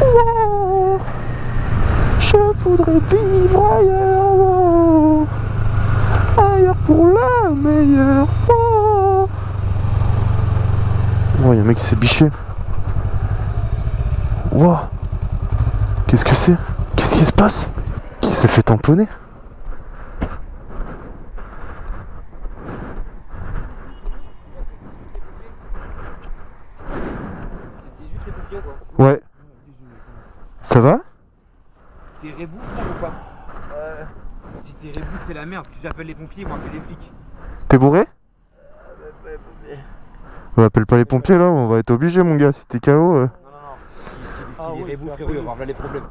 Wow. Je voudrais vivre ailleurs. Ailleurs pour la meilleure. Wow. Oh, y a un mec qui s'est biché. Wow. Qu'est-ce que c'est? Qu'est-ce qui se passe? Qui s'est fait tamponner C'est 18 les pompiers quoi. Ouais. Ça va T'es rebou frère ou pas Euh. Si t'es rebou c'est la merde. Si j'appelle les pompiers ils vont appeler les flics. T'es bourré On appelle pas les pompiers là, on va être obligé mon gars, si t'es KO. euh. Non non non. Si, si, Ah les frérot il va avoir les problèmes.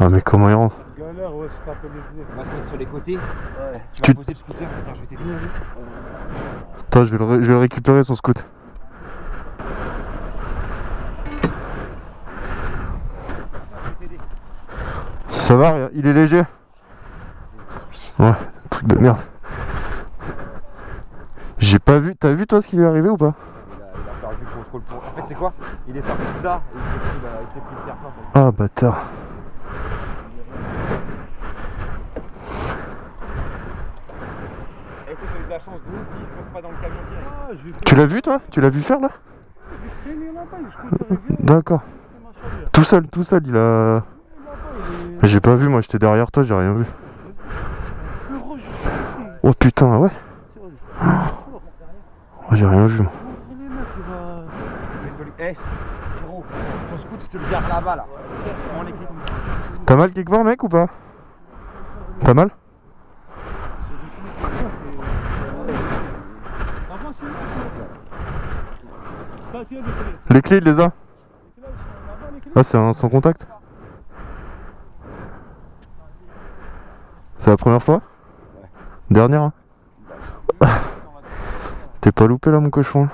Ah mais comment il rentre Galère, ouais, je t'appelle les On va se mettre sur les côtés. Ouais. Tu vas poser le scooter. Attends je vais t'aider. Attends, je vais le, ré- je vais le récupérer son scoot. Ça va, il est léger Ouais, truc de merde. J'ai pas vu, t'as vu toi ce qui lui est arrivé ou pas? Il a, il a perdu le contrôle pour. En fait c'est quoi? Il est sorti de là et il s'est pris, il s'est pris le terre-plein sur le- Ah bâtard. Eh toi t'as eu de la chance de ouf, il fonce pas dans le camion direct. Ah, j'ai fait Tu l'as vu toi? Tu l'as vu faire là? J'ai. D'accord. Tout seul, tout seul, il a. J'ai pas vu, moi j'étais derrière toi, j'ai rien vu. heureux, je suis ici. Oh putain, ouais. Oh, j'ai rien vu. T'as mal quelque part mec ou pas? T'as mal? Les clés il les a. Ah c'est un sans contact C'est la première fois? Dernière hein T'es pas loupé là mon cochon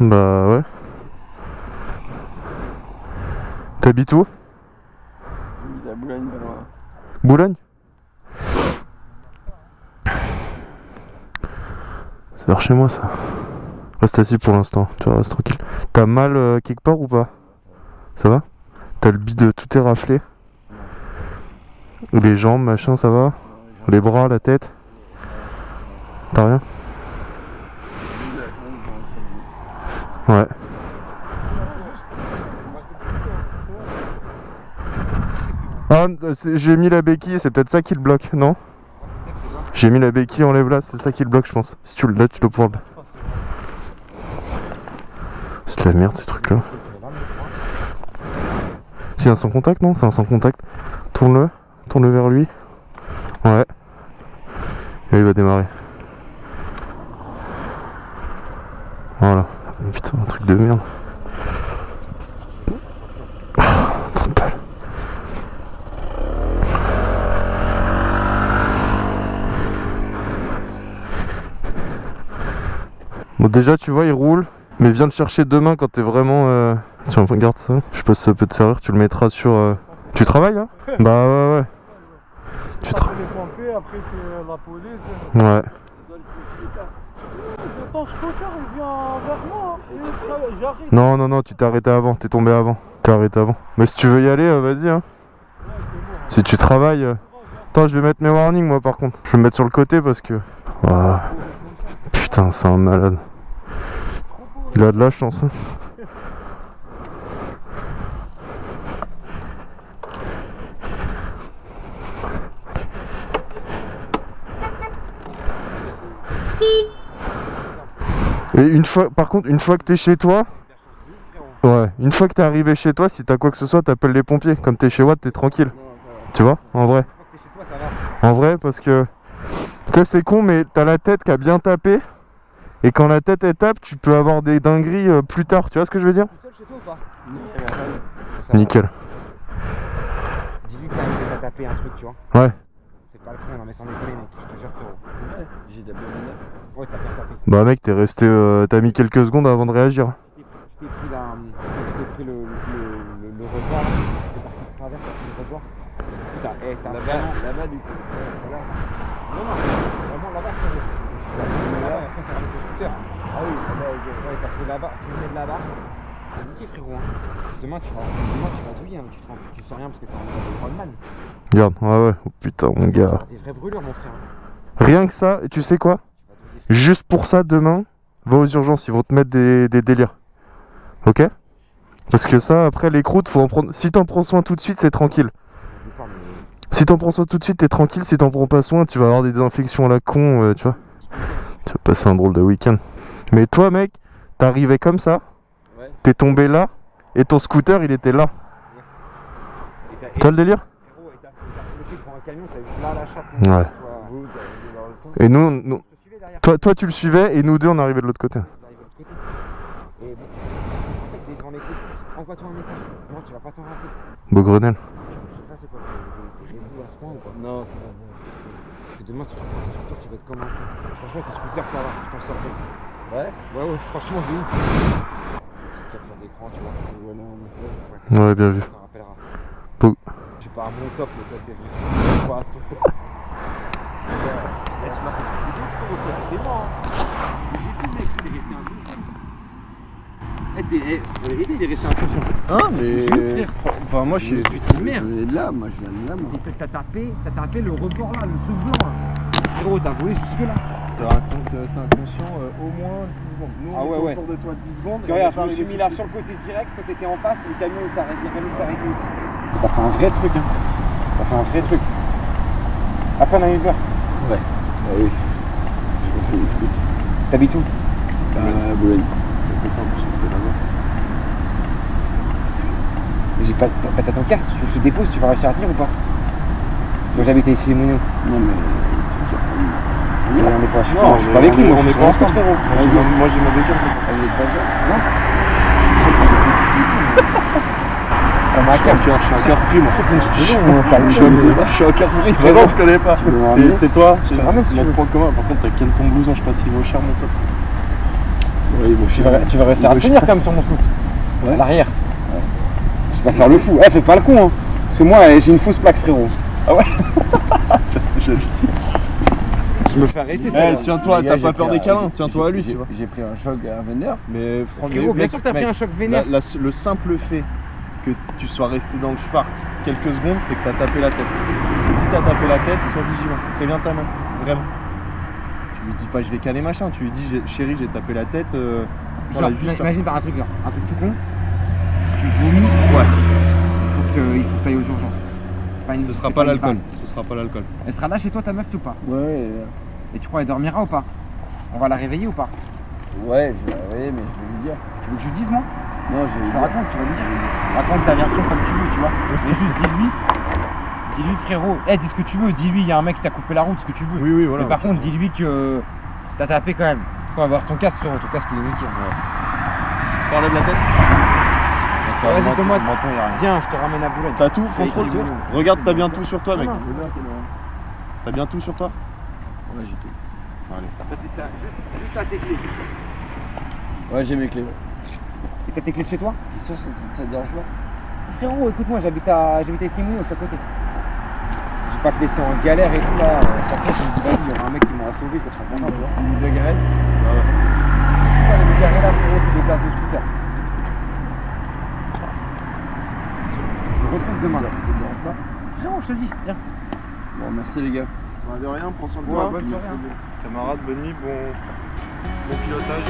Bah ouais. T'habites où? A Boulogne. Boulogne C'est vers chez moi ça. Reste assis pour l'instant, tu restes tranquille. T'as mal euh, quelque part ou pas? Ça va? T'as le bide tout est raflé Les jambes, machin, ça va Les bras, la tête T'as rien Ouais. Ah, j'ai mis la béquille, c'est peut-être ça qui le bloque, non J'ai mis la béquille, enlève là, c'est ça qui le bloque, je pense. Si tu le là, tu dois pouvoir le. C'est de la merde ces trucs là. C'est un sans contact, non? C'est un sans contact. Tourne-le, tourne-le vers lui. Ouais. Et il va démarrer. Voilà. Putain, un truc de merde. Bon déjà tu vois il roule mais viens le chercher demain quand t'es vraiment euh... Tiens regarde ça. Je sais pas si ça peut te servir tu le mettras sur euh, Tu travailles là Bah ouais ouais. Tu tra... Après les pompiers, après c'est la police. Ouais. Hein. Non non non tu t'es arrêté avant T'es tombé avant T'es arrêté avant. Mais si tu veux y aller euh, vas-y hein. Si tu travailles euh, Attends je vais mettre mes warnings moi par contre. Je vais me mettre sur le côté parce que Ah. Putain c'est un malade Il a de la chance hein. Et une fois, par contre, une fois que t'es chez toi, ouais, une fois que t'es arrivé chez toi, si t'as quoi que ce soit, t'appelles les pompiers. Comme t'es chez Watt, t'es tranquille. Tu vois, en vrai. En vrai, parce que, tu sais, c'est con, mais t'as la tête qui a bien tapé. Et quand la tête elle tape, tu peux avoir des dingueries euh, plus tard. Tu vois ce que je veux dire Tout seul chez toi ou pas Ça va. Nickel. Dis-lui que t'as tapé un truc tu vois. Ouais. C'est pas le con non mais sans déconner mec, je te jure frérot. J'ai tapé Ouais t'as bien tapé. Bah mec, t'es resté, euh, t'as mis quelques secondes avant de réagir. Je t'ai pris la. Je t'ai pris le, le, le, le revoir là. T'es parti de travers, t'as pris le revoir. Putain, eh, t'as vraiment. Là-bas du coup. Voilà. Non, non, vraiment là-bas, frérot. Scooter. Ah oui, ouais, t'as pris là-bas, tu venais de là-bas. C'est niqué frérot. Hein. Demain tu vas, demain tu vas douiller, hein. tu, te tu sens rien parce que t'es mode Rodman. Regarde, ouais, ouais. Oh, putain, mon gars. Des mon frère. Rien que ça, et tu sais quoi? Juste pour ça, demain, va aux urgences, ils vont te mettre des, délires. Ok? Parce que ça, après, les croûtes, faut en prendre. Si t'en prends soin tout de suite, c'est tranquille. Si t'en prends soin tout de suite, t'es tranquille. Si t'en prends pas soin, tu vas avoir des infections à la con, euh, tu vois. Tu vas passer un drôle de week-end. Mais toi, mec, t'es arrivé comme ça, Ouais. t'es tombé là, et ton scooter, il était là. T'as le délire. Ouais. Sens. Et nous, nous- toi, toi, tu le suivais, et nous deux, on arrivait de l'autre côté. Et bon, en fait. Envoie-toi un message. Non, tu vas pas t'en rappeler. Beau Grenelle. Je sais pas c'est quoi, t'es réseau à ce point ou pas? Non, c'est pas bon. Demain, si tu prends ton scooter, tu vas être comme un. Franchement, ton scooter, ça va, tu t'en sors bien. Ouais Ouais, ouais, franchement, de ouf. Capture d'écran, tu vois. Voilà, on est fait. Ouais, Ouais, bien vu. Tu t'en rappelleras. Pou- Tu pars à mon top, le top, t'es venu. Quoi, toi Là, tu m'as fait des deux frérot, toi, t'étais mort. hein. Mais J'ai vu, mec, t'es resté. Eh, t'es, eh, en vérité, il est resté inconscient. Hein mais Je suis enfin moi je suis Putain, merde. Je viens de là, moi je viens de là, moi. Et T'as tapé, t'as tapé le rebord là, le truc blanc là. Frérot, t'as volé jusque là. te raconte euh, c'était inconscient euh, au moins 10 secondes. Nous Ah on ouais, était ouais. autour de toi 10 secondes. Parce regarde, je me suis mis là sur le côté direct, toi t'étais en face et le camion il s'arrête, le camion s'arrêtait aussi. T'as fait un vrai truc, hein. T'as fait un vrai truc. Après on a eu peur. Ah oui. J'ai compris, écoute. T'habites où Euh, Boulogne. J'ai pas. T'as ton casque, tu je te dépose, tu vas réussir à tenir ou pas Moi j'habite à ici les Mounions. Non, mais. On est pas, je suis Non, pas, je suis pas avec lui, moi je suis pas ensemble. Moi j'ai ma-. Elle est pas ça Comme un Je suis encore pris moi. Non, Je suis suis encore pris. Vraiment je connais pas. C'est toi, c'est notre point commun. Par contre t'as ken ton blouson, je sais pas s'il vaut cher mon pote. Oui, Tu vas, tu vas réussir à tenir quand même sur mon scoot. L'arrière. Je vais faire le fou. Eh, fais pas le con, hein. Parce que moi, eh, j'ai une fausse plaque, frérot. Je le sais. Je me fais arrêter, Eh tiens-toi, t'as pas peur des câlins, tiens-toi à lui j'ai- tu vois. J'ai pris un choc à vendeur. Mais franchement, Frérot, bien sûr que t'as pris un choc vénère. la- le simple fait que tu sois resté dans le Schwartz quelques secondes, c'est que t'as tapé la tête. Et si t'as tapé la tête, sois vigilant. Préviens ta meuf, vraiment. Tu lui dis pas je vais caler machin, tu lui dis chérie j'ai tapé la tête. euh, voilà, Genre, juste imagine par un truc, genre, un truc tout con. Tu vomis, ouais. Faut que, il faut que t'ailles aux urgences. C'est pas une- Ce sera pas une l'alcool. balle. Ce sera pas l'alcool. Elle sera là chez toi, ta meuf, ou pas Ouais, Et tu crois, elle dormira ou pas On va la réveiller ou pas ouais, je vais ouais, mais je vais lui dire. Tu veux que je lui dise, moi Non, je vais Je lui te dire. raconte, tu vas lui dire. Raconte ta version comme tu veux, tu vois. Mais juste dis-lui. Dis-lui, frérot. Eh, dis ce que tu veux. Dis-lui, il y a un mec qui t'a coupé la route, ce que tu veux. Oui oui voilà. Mais par contre, dis-lui que t'as tapé quand même. Sans avoir ton casque, frérot. Ton casque, il est niqué. Parler de la tête Vas-y, tomate. Menton, y a rien. Viens, je te ramène à Boulogne. T'as tout, Je contrôle Regarde, t'as bien tout sur toi, mec. T'as bien tout sur toi Ouais, j'ai tout. Juste, juste à tes clés. Ouais, j'ai mes clés. Et t'as tes clés de chez toi T'es sûr ça, te dérange pas Frérot, écoute-moi, j'habite à, j'habite à Issy-Mouillon, je suis à côté. Je vais pas te laisser en galère et tout là. Chaque fois, je me dis, vas-y, il y aura un mec qui m'aura sauvé, que tu seras content, tu vois. Une de garette Pourquoi les garés là, frérot, c'est des places de scooter. On retrouve demain. Là, ça te dérange pas Frérot, je te dis, viens. Bon, merci les gars. Bah, de rien, prends soin de toi. Bonne soirée. Hein. Camarade, bonne nuit, bon, bon pilotage.